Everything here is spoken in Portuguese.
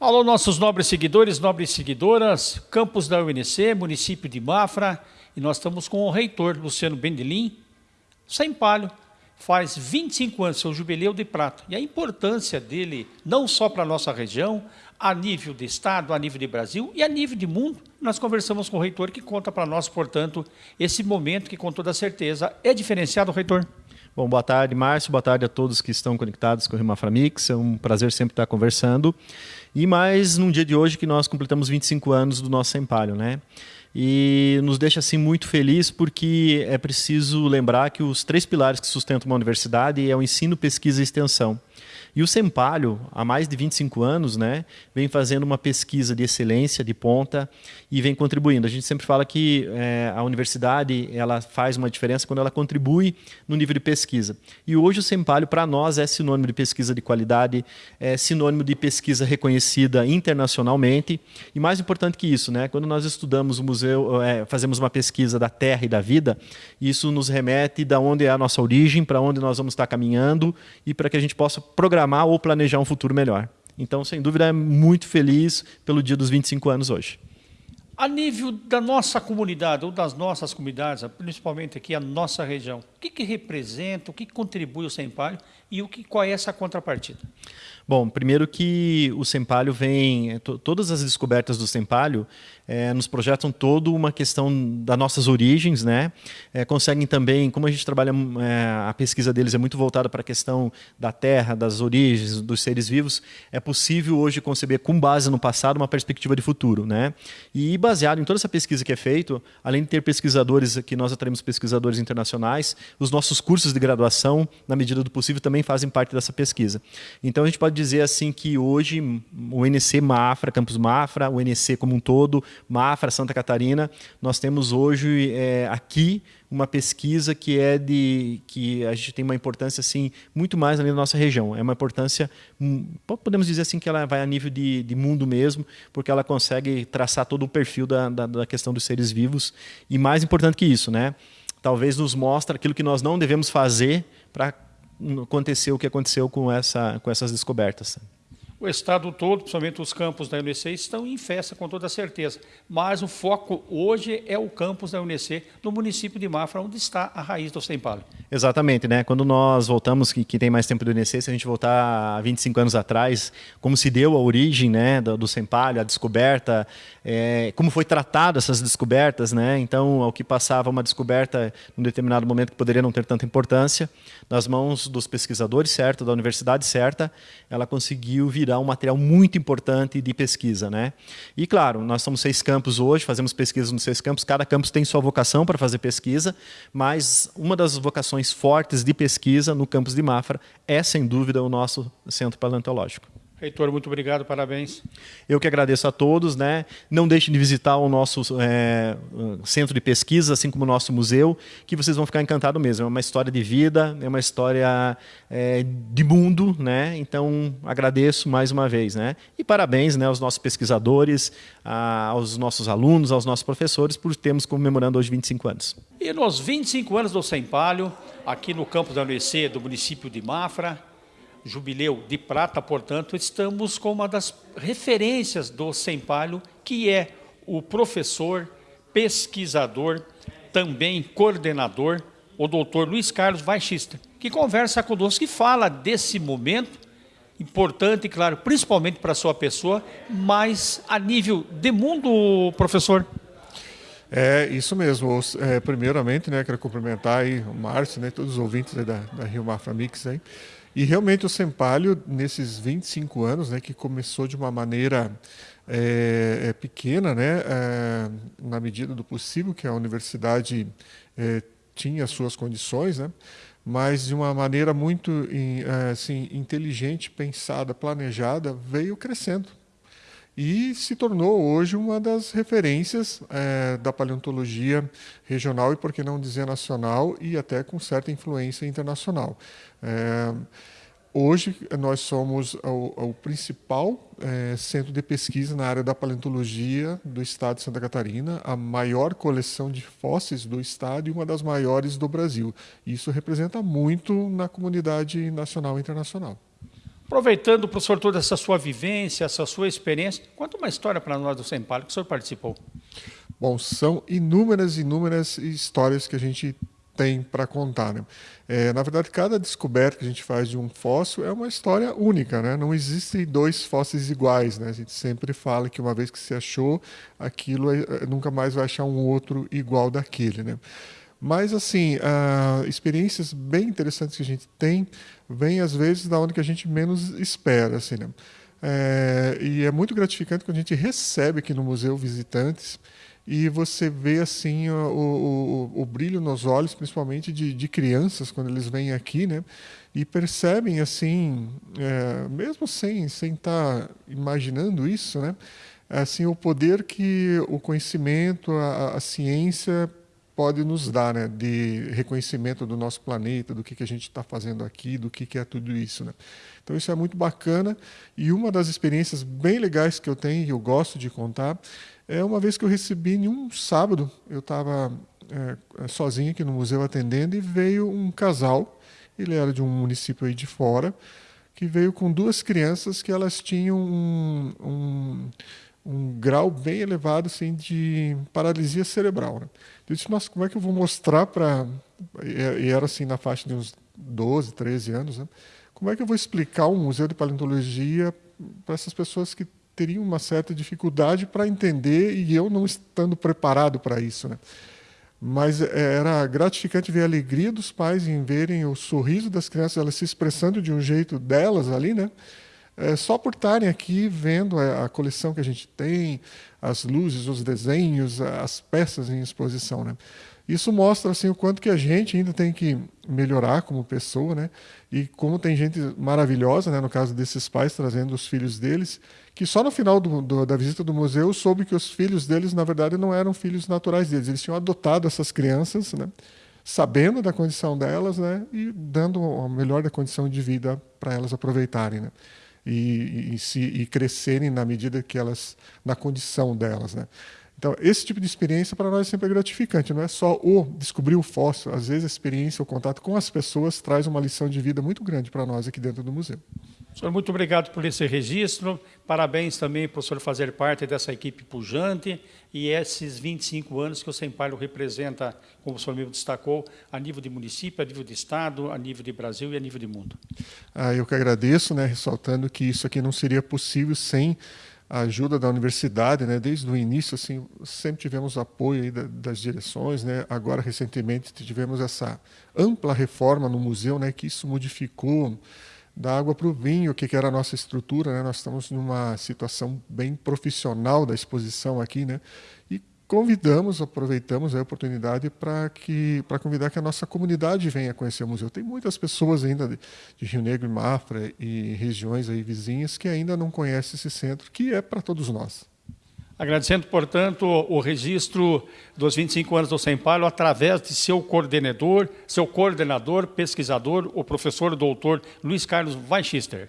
Alô, nossos nobres seguidores, nobres seguidoras, campus da UNC, município de Mafra, e nós estamos com o reitor, Luciano Bendelim, sem palho, faz 25 anos, seu jubileu de prata, e a importância dele, não só para a nossa região, a nível de Estado, a nível de Brasil e a nível de mundo, nós conversamos com o reitor, que conta para nós, portanto, esse momento que, com toda certeza, é diferenciado, reitor. Bom, boa tarde, Márcio. Boa tarde a todos que estão conectados com o Rimaframix. É um prazer sempre estar conversando. E mais num dia de hoje que nós completamos 25 anos do nosso Sempalho, né? E nos deixa assim muito feliz porque é preciso lembrar que os três pilares que sustentam uma universidade é o ensino, pesquisa e extensão. E o Sempalho, há mais de 25 anos, né, vem fazendo uma pesquisa de excelência, de ponta, e vem contribuindo. A gente sempre fala que é, a universidade ela faz uma diferença quando ela contribui no nível de pesquisa. E hoje o Sempalho, para nós, é sinônimo de pesquisa de qualidade, é sinônimo de pesquisa reconhecida internacionalmente. E mais importante que isso, né, quando nós estudamos o museu, é, fazemos uma pesquisa da Terra e da vida, isso nos remete da onde é a nossa origem, para onde nós vamos estar caminhando e para que a gente possa programar programar ou planejar um futuro melhor. Então, sem dúvida, é muito feliz pelo dia dos 25 anos hoje. A nível da nossa comunidade, ou das nossas comunidades, principalmente aqui a nossa região, o que, que representa, o que contribui o Sempalho e o que, qual é essa contrapartida? Bom, primeiro que o Sempalho vem, todas as descobertas do Sempalho é, nos projetam toda uma questão das nossas origens, né? É, conseguem também, como a gente trabalha, é, a pesquisa deles é muito voltada para a questão da terra, das origens, dos seres vivos, é possível hoje conceber, com base no passado, uma perspectiva de futuro, né? E baseado em toda essa pesquisa que é feita, além de ter pesquisadores, que nós atraímos pesquisadores internacionais, os nossos cursos de graduação, na medida do possível, também fazem parte dessa pesquisa. Então a gente pode dizer assim que hoje o NC Mafra, Campus Mafra, o NC como um todo, Mafra, Santa Catarina, nós temos hoje é, aqui uma pesquisa que é de que a gente tem uma importância assim muito mais ali na nossa região. É uma importância, hum, podemos dizer assim que ela vai a nível de, de mundo mesmo, porque ela consegue traçar todo o perfil da, da, da questão dos seres vivos e mais importante que isso, né? Talvez nos mostre aquilo que nós não devemos fazer para acontecer o que aconteceu com essa com essas descobertas o estado todo, principalmente os campos da UNC, estão em festa com toda certeza. Mas o foco hoje é o campus da UNC no município de Mafra, onde está a raiz do Sempalho. Exatamente, né? Quando nós voltamos, que, que tem mais tempo do UNC, se a gente voltar a 25 anos atrás, como se deu a origem né, do, do a descoberta, é, como foi tratado essas descobertas, né? Então, ao que passava uma descoberta em um determinado momento que poderia não ter tanta importância, nas mãos dos pesquisadores certo, da universidade certa, ela conseguiu um material muito importante de pesquisa. Né? E, claro, nós somos seis campos hoje, fazemos pesquisa nos seis campos, cada campus tem sua vocação para fazer pesquisa, mas uma das vocações fortes de pesquisa no campus de Mafra é, sem dúvida, o nosso centro paleontológico. Reitor, muito obrigado, parabéns. Eu que agradeço a todos. Né? Não deixem de visitar o nosso é, centro de pesquisa, assim como o nosso museu, que vocês vão ficar encantados mesmo. É uma história de vida, é uma história é, de mundo. Né? Então, agradeço mais uma vez. Né? E parabéns né, aos nossos pesquisadores, a, aos nossos alunos, aos nossos professores, por termos comemorando hoje 25 anos. E nos 25 anos do Sem Palho, aqui no campus da UNC do município de Mafra, jubileu de prata, portanto, estamos com uma das referências do Sempalho, que é o professor, pesquisador, também coordenador, o doutor Luiz Carlos Baixista, que conversa conosco e fala desse momento importante, claro, principalmente para a sua pessoa, mas a nível de mundo, professor. É isso mesmo. É, primeiramente, né, quero cumprimentar aí o Márcio, né, todos os ouvintes da, da Rio Mafra Mix aí. E realmente o Sempalho, nesses 25 anos, né, que começou de uma maneira é, pequena, né, é, na medida do possível, que a universidade é, tinha suas condições, né, mas de uma maneira muito assim, inteligente, pensada, planejada, veio crescendo e se tornou hoje uma das referências é, da paleontologia regional e, por que não dizer, nacional e até com certa influência internacional. É, hoje nós somos o, o principal é, centro de pesquisa na área da paleontologia do estado de Santa Catarina, a maior coleção de fósseis do estado e uma das maiores do Brasil. Isso representa muito na comunidade nacional e internacional. Aproveitando, professor, toda essa sua vivência, essa sua experiência, conta uma história para nós do Sempalho que o senhor participou. Bom, são inúmeras, inúmeras histórias que a gente tem para contar. Né? É, na verdade, cada descoberta que a gente faz de um fóssil é uma história única. Né? Não existem dois fósseis iguais. Né? A gente sempre fala que uma vez que se achou, aquilo é, é nunca mais vai achar um outro igual daquele. Né? Mas, assim, uh, experiências bem interessantes que a gente tem vêm, às vezes, da onde que a gente menos espera. Assim, né? É, e é muito gratificante quando a gente recebe aqui no museu visitantes e você vê assim o, o, o, brilho nos olhos, principalmente de, de, crianças quando eles vêm aqui, né? E percebem assim, é, mesmo sem sem estar tá imaginando isso, né? Assim o poder que o conhecimento, a, a ciência pode nos dar, né, de reconhecimento do nosso planeta, do que, que a gente está fazendo aqui, do que, que é tudo isso. Né? Então isso é muito bacana e uma das experiências bem legais que eu tenho e eu gosto de contar é uma vez que eu recebi em um sábado, eu estava é, sozinho aqui no museu atendendo e veio um casal, ele era de um município aí de fora, que veio com duas crianças que elas tinham um, um um grau bem elevado assim, de paralisia cerebral. Né? Eu disse, nossa, como é que eu vou mostrar para... E era assim na faixa de uns 12, 13 anos, né? Como é que eu vou explicar um museu de paleontologia para essas pessoas que teriam uma certa dificuldade para entender e eu não estando preparado para isso, né? Mas é, era gratificante ver a alegria dos pais em verem o sorriso das crianças, elas se expressando de um jeito delas ali, né? É, só por estarem aqui vendo a, a, coleção que a gente tem, as luzes, os desenhos, as peças em exposição. Né? Isso mostra assim, o quanto que a gente ainda tem que melhorar como pessoa, né? e como tem gente maravilhosa, né? no caso desses pais trazendo os filhos deles, que só no final do, do, da visita do museu soube que os filhos deles, na verdade, não eram filhos naturais deles, eles tinham adotado essas crianças, né? sabendo da condição delas né? e dando a melhor da condição de vida para elas aproveitarem. Né? E, e, se, e crescerem na medida que elas, na condição delas. Né? Então, esse tipo de experiência para nós é sempre gratificante, não é só o descobrir o fóssil, às vezes a experiência, o contato com as pessoas traz uma lição de vida muito grande para nós aqui dentro do museu. Senhor, muito obrigado por esse registro. Parabéns também por o senhor fazer parte dessa equipe pujante e esses 25 anos que o Sempalho representa, como o senhor mesmo destacou, a nível de município, a nível de estado, a nível de Brasil e a nível de mundo. Ah, eu que agradeço, né, ressaltando que isso aqui não seria possível sem a ajuda da universidade, né? Desde o início, assim, sempre tivemos apoio das direções, né? Agora recentemente tivemos essa ampla reforma no museu, né? Que isso modificou da água para o vinho, o que, que era a nossa estrutura. Né? Nós estamos numa situação bem profissional da exposição aqui, né? e convidamos, aproveitamos a oportunidade para que para convidar que a nossa comunidade venha conhecer o museu. Tem muitas pessoas ainda de, de Rio Negro e Mafra e regiões aí vizinhas que ainda não conhecem esse centro, que é para todos nós. Agradecendo, portanto, o registro dos 25 anos do Sempalho através de seu coordenador, seu coordenador, pesquisador, o professor doutor Luiz Carlos Weichister.